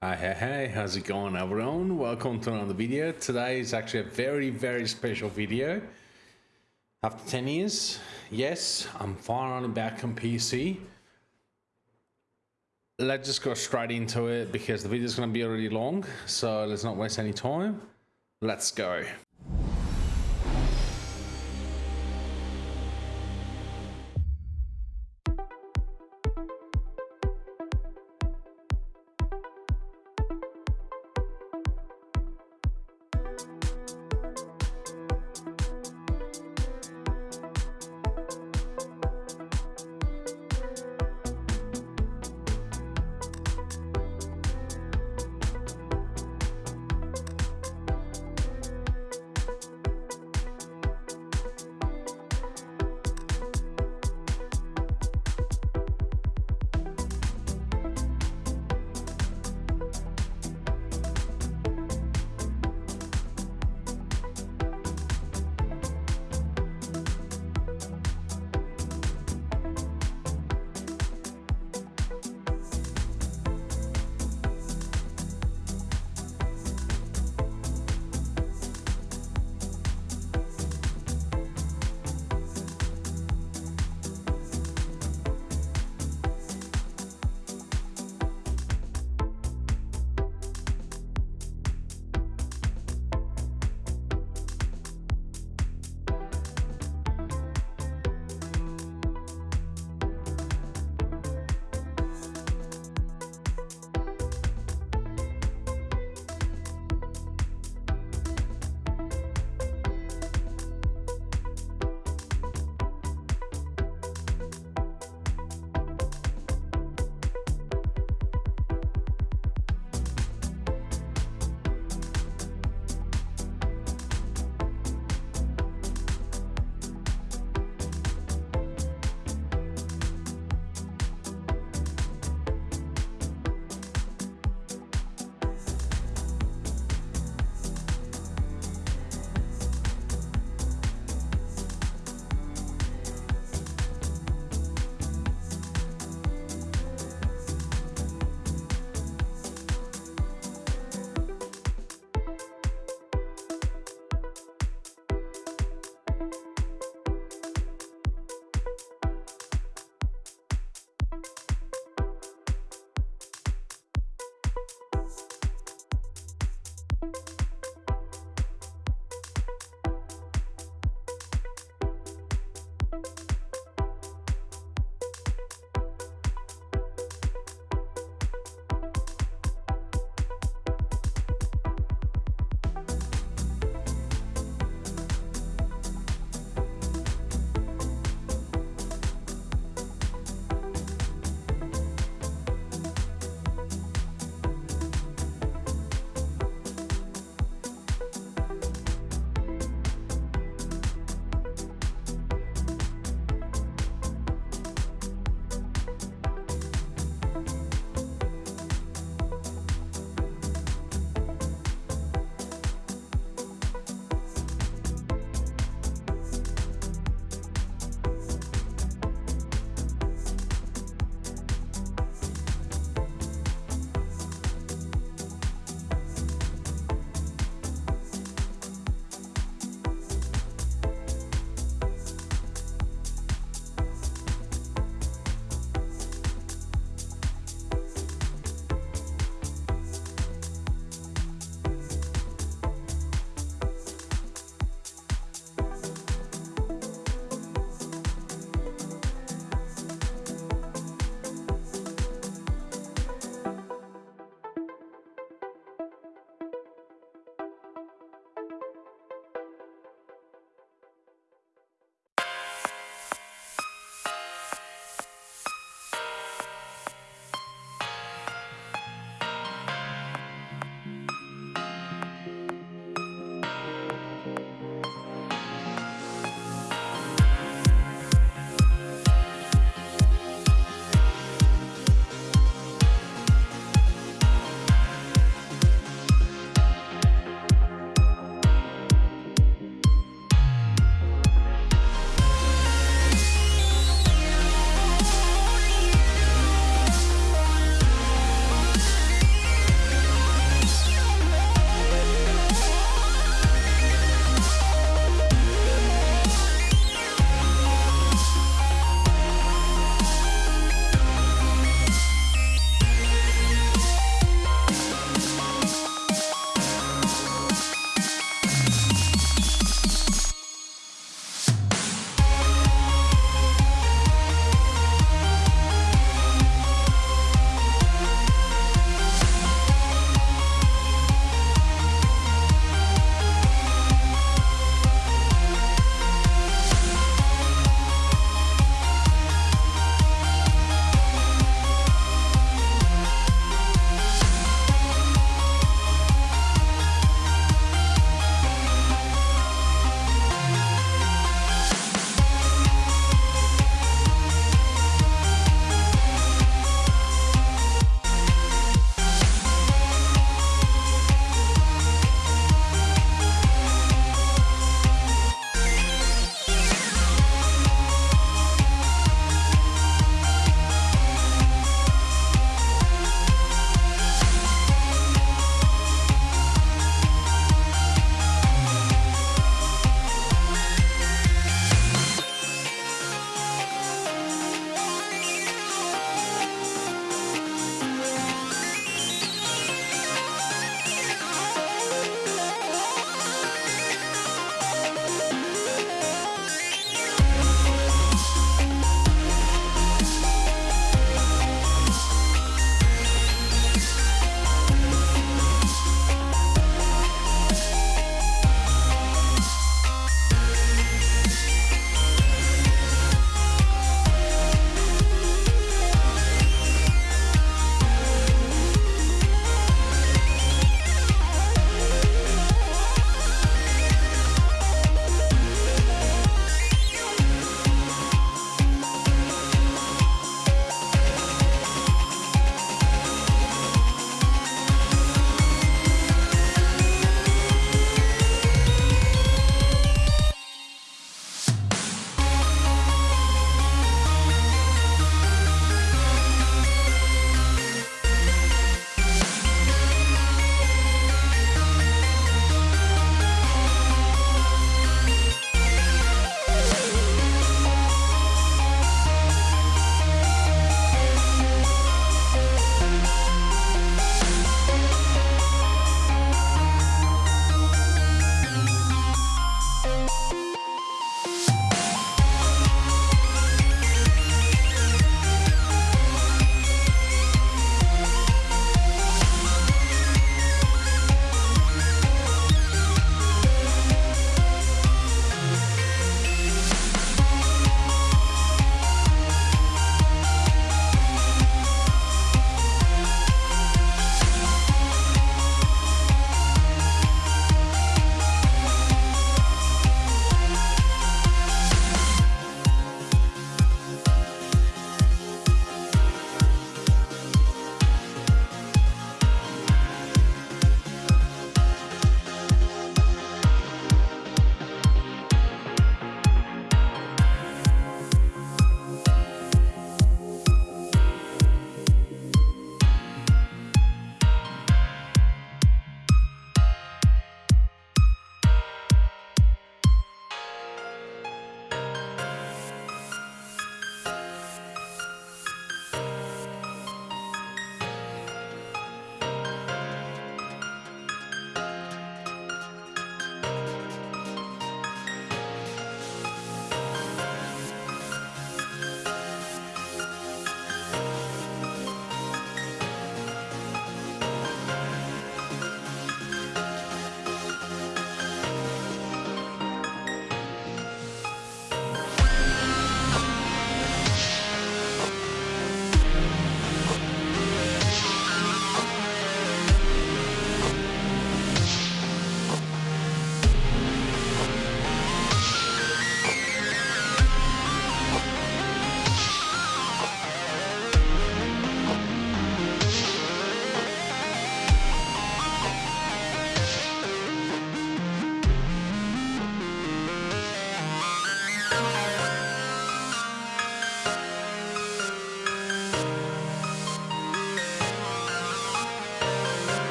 Hi, hey, hey, how's it going everyone? Welcome to another video. Today is actually a very, very special video. After 10 years, yes, I'm finally back on PC. Let's just go straight into it because the video is going to be already long. So let's not waste any time. Let's go.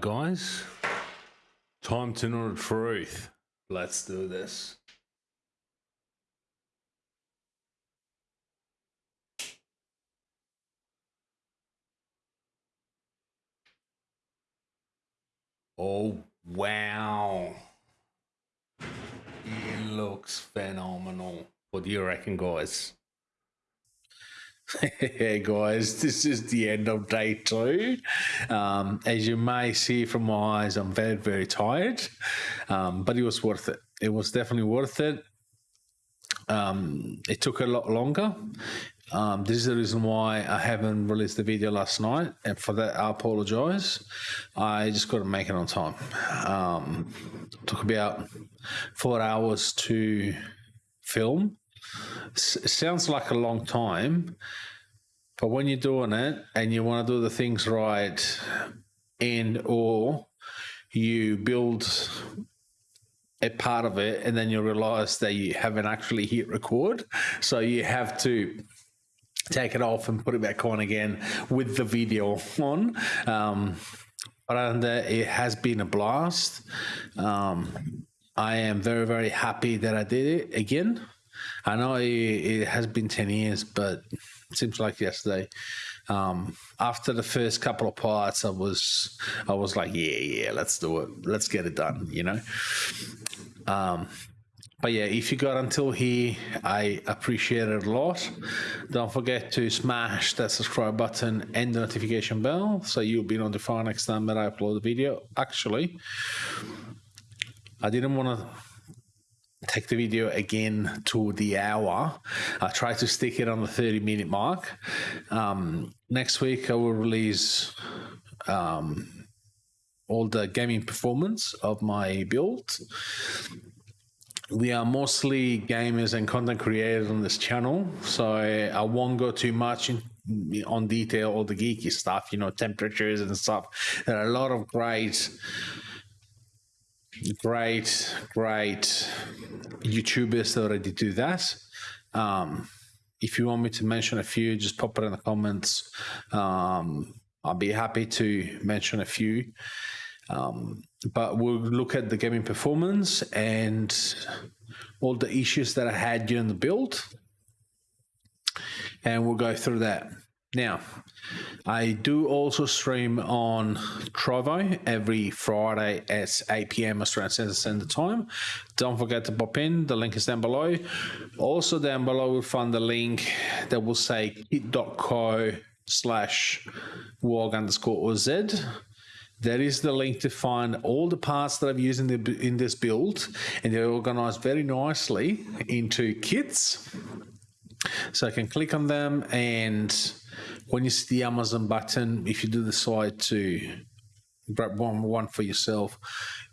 Guys. Time to know the truth. Let's do this. Oh, wow. It looks phenomenal. What do you reckon, guys? hey guys, this is the end of day two. Um, as you may see from my eyes, I'm very, very tired, um, but it was worth it. It was definitely worth it. Um, it took a lot longer. Um, this is the reason why I haven't released the video last night, and for that I apologize. I just got to make it on time. Um, took about four hours to film. S- sounds like a long time, but when you're doing it and you want to do the things right, and or you build a part of it and then you realize that you haven't actually hit record so you have to take it off and put it back on again with the video on. Um, but that, it has been a blast. Um, i am very very happy that i did it again i know it, it has been 10 years but it seems like yesterday um, after the first couple of parts i was i was like yeah yeah let's do it let's get it done you know um, but yeah, if you got until here, I appreciate it a lot. Don't forget to smash that subscribe button and the notification bell so you'll be notified next time that I upload a video. Actually, I didn't want to take the video again to the hour. I try to stick it on the 30 minute mark. Um, next week, I will release um, all the gaming performance of my build we are mostly gamers and content creators on this channel, so I, I won't go too much in, on detail all the geeky stuff, you know, temperatures and stuff. There are a lot of great, great, great YouTubers that already do that. Um, if you want me to mention a few, just pop it in the comments. Um, I'll be happy to mention a few. Um, but we'll look at the gaming performance and all the issues that I had during the build. And we'll go through that. Now, I do also stream on Trovo every Friday at 8 p.m. Australian Central Standard Time. Don't forget to pop in. The link is down below. Also down below, we'll find the link that will say kit.co slash wog underscore that is the link to find all the parts that I've used in, the, in this build, and they're organized very nicely into kits. So I can click on them, and when you see the Amazon button, if you do decide to grab one, one for yourself,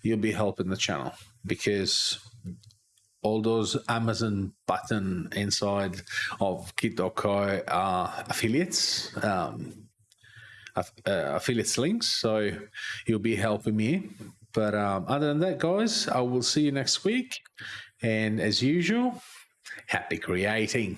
you'll be helping the channel because all those Amazon button inside of kit.co are affiliates. Um, uh, affiliates links. So you'll be helping me. But um, other than that, guys, I will see you next week. And as usual, happy creating.